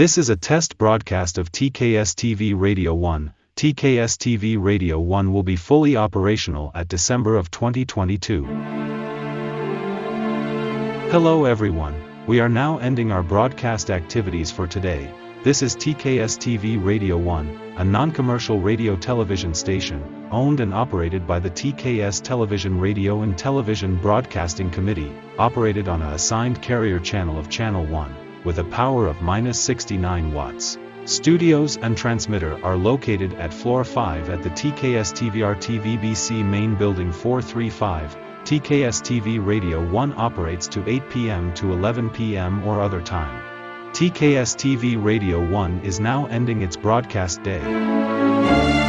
This is a test broadcast of TKS TV Radio 1. TKS TV Radio 1 will be fully operational at December of 2022. Hello everyone, we are now ending our broadcast activities for today. This is TKS TV Radio 1, a non-commercial radio television station, owned and operated by the TKS Television Radio and Television Broadcasting Committee, operated on a assigned carrier channel of Channel 1, with a power of minus 69 watts. Studios and transmitter are located at floor 5 at the TKS TVR TVBC main building 435. TKS TV Radio 1 operates to 8 p.m. to 11 p.m. or other time. TKS TV Radio 1 is now ending its broadcast day.